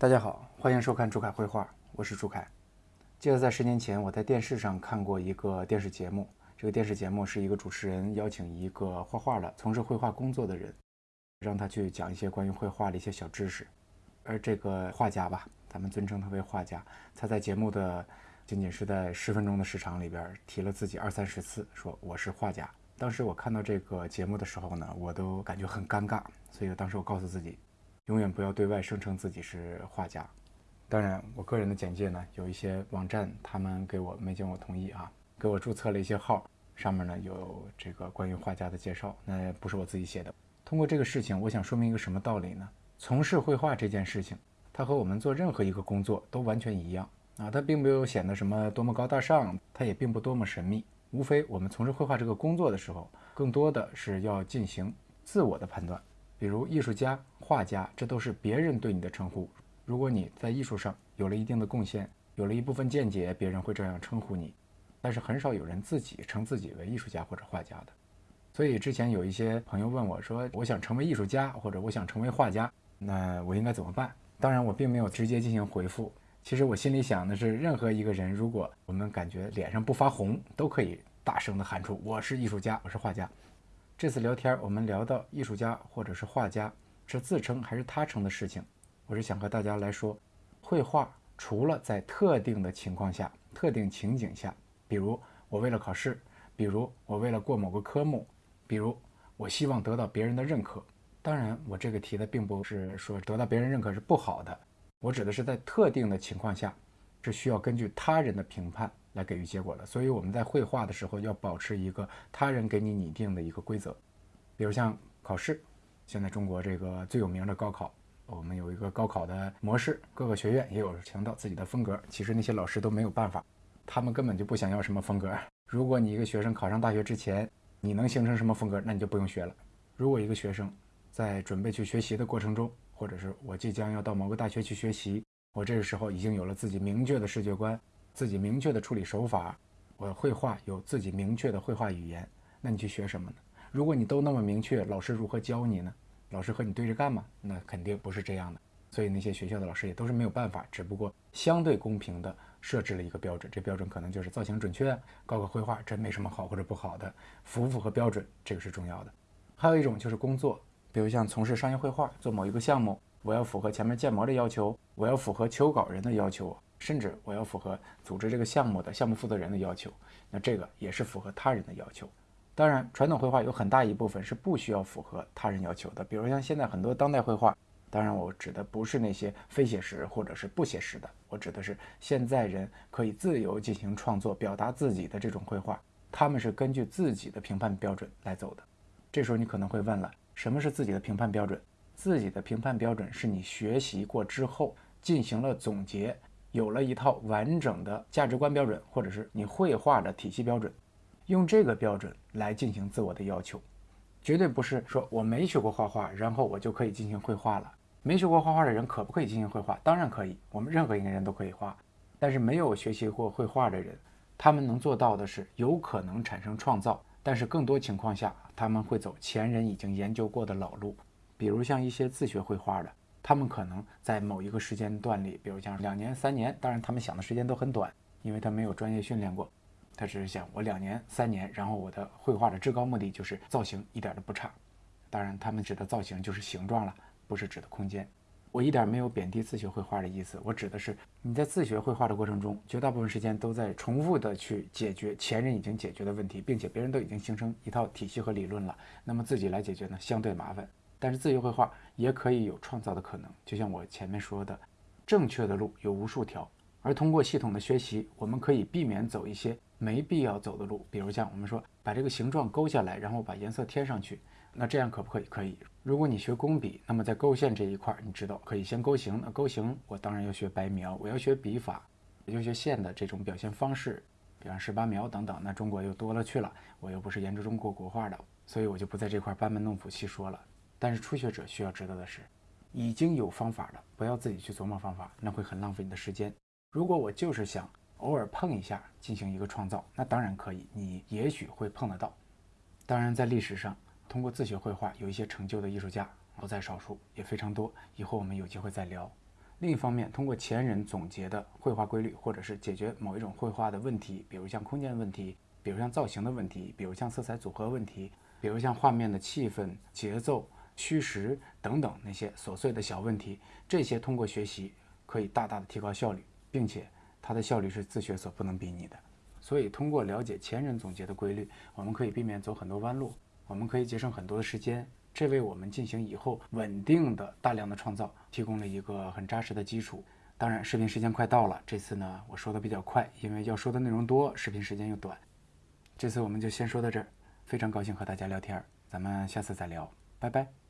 大家好，欢迎收看朱凯绘画，我是朱凯。记得在十年前，我在电视上看过一个电视节目，这个电视节目是一个主持人邀请一个画画的、从事绘画工作的人，让他去讲一些关于绘画的一些小知识。而这个画家吧，咱们尊称他为画家，他在节目的仅仅是在十分钟的时长里边提了自己二三十次，说我是画家。当时我看到这个节目的时候呢，我都感觉很尴尬，所以当时我告诉自己，永远不要对外声称自己是画家。当然，我个人的简介呢，有一些网站他们给我没经我同意啊，给我注册了一些号，上面呢有这个关于画家的介绍，那不是我自己写的。通过这个事情，我想说明一个什么道理呢？从事绘画这件事情，它和我们做任何一个工作都完全一样啊，它并没有显得什么多么高大上，它也并不多么神秘。无非我们从事绘画这个工作的时候，更多的是要进行自我的判断。比如艺术家、画家，这都是别人对你的称呼。如果你在艺术上有了一定的贡献，有了一部分见解，别人会这样称呼你。但是很少有人自己称自己为艺术家或者画家的。所以之前有一些朋友问我说：“我想成为艺术家，或者我想成为画家，那我应该怎么办？”当然，我并没有直接进行回复。其实我心里想的是，任何一个人，如果我们感觉脸上不发红，都可以大声地喊出“我是艺术家，我是画家”。这次聊天，我们聊到艺术家或者是画家是自称还是他称的事情，我是想和大家来说，绘画除了在特定的情况下、特定情景下，比如我为了考试，比如我为了过某个科目，比如我希望得到别人的认可。当然，我这个提的并不是说得到别人认可是不好的。我指的是在特定的情况下，是需要根据他人的评判来给予结果的。所以我们在绘画的时候要保持一个他人给你拟定的一个规则。比如像考试，现在中国这个最有名的高考，我们有一个高考的模式，各个学院也有强调自己的风格。其实那些老师都没有办法，他们根本就不想要什么风格。如果你一个学生考上大学之前，你能形成什么风格，那你就不用学了。如果一个学生在准备去学习的过程中，或者是我即将要到某个大学去学习，我这个时候已经有了自己明确的视觉观，自己明确的处理手法，我绘画有自己明确的绘画语言。那你去学什么呢？如果你都那么明确，老师如何教你呢？老师和你对着干吗？那肯定不是这样的。所以那些学校的老师也都是没有办法，只不过相对公平的设置了一个标准。这标准可能就是造型准确，搞个绘画真没什么好或者不好的，符不符合标准，这个是重要的。还有一种就是工作。比如像从事商业绘画，做某一个项目，我要符合前面建模的要求，我要符合求稿人的要求，甚至我要符合组织这个项目的项目负责人的要求。那这个也是符合他人的要求。当然，传统绘画有很大一部分是不需要符合他人要求的。比如像现在很多当代绘画，当然我指的不是那些非写实或者是不写实的，我指的是现在人可以自由进行创作、表达自己的这种绘画，他们是根据自己的评判标准来走的。这时候你可能会问了。什么是自己的评判标准？自己的评判标准是你学习过之后进行了总结，有了一套完整的价值观标准，或者是你绘画的体系标准，用这个标准来进行自我的要求，绝对不是说我没学过画画，然后我就可以进行绘画了。没学过画画的人可不可以进行绘画？当然可以，我们任何一个人都可以画。但是没有学习过绘画的人，他们能做到的是有可能产生创造。但是更多情况下，他们会走前人已经研究过的老路，比如像一些自学绘画的，他们可能在某一个时间段里，比如像两年、三年，当然他们想的时间都很短，因为他没有专业训练过，他只是想我两年、三年，然后我的绘画的至高目的就是造型一点都不差，当然他们指的造型就是形状了，不是指的空间。我一点没有贬低自学绘画的意思，我指的是你在自学绘画的过程中，绝大部分时间都在重复的去解决前人已经解决的问题，并且别人都已经形成一套体系和理论了，那么自己来解决呢，相对麻烦。但是自由绘画也可以有创造的可能，就像我前面说的，正确的路有无数条，而通过系统的学习，我们可以避免走一些没必要走的路，比如像我们说把这个形状勾下来，然后把颜色添上去。那这样可不可以？可以。如果你学工笔，那么在勾线这一块，你知道可以先勾形。那勾形，我当然要学白描，我要学笔法，我就学线的这种表现方式，比方十八描等等。那中国又多了去了，我又不是研究中国国画的，所以我就不在这块班门弄斧细说了。但是初学者需要知道的是，已经有方法了，不要自己去琢磨方法，那会很浪费你的时间。如果我就是想偶尔碰一下，进行一个创造，那当然可以，你也许会碰得到。当然，在历史上。通过自学绘画有一些成就的艺术家不在少数，也非常多。以后我们有机会再聊。另一方面，通过前人总结的绘画规律，或者是解决某一种绘画的问题，比如像空间问题，比如像造型的问题，比如像色彩组合问题，比如像画面的气氛、节奏、虚实等等那些琐碎的小问题，这些通过学习可以大大的提高效率，并且它的效率是自学所不能比拟的。所以，通过了解前人总结的规律，我们可以避免走很多弯路，我们可以节省很多的时间。这为我们进行以后稳定的大量的创造提供了一个很扎实的基础。当然，视频时间快到了，这次呢我说的比较快，因为要说的内容多，视频时间又短。这次我们就先说到这儿，非常高兴和大家聊天，咱们下次再聊，拜拜。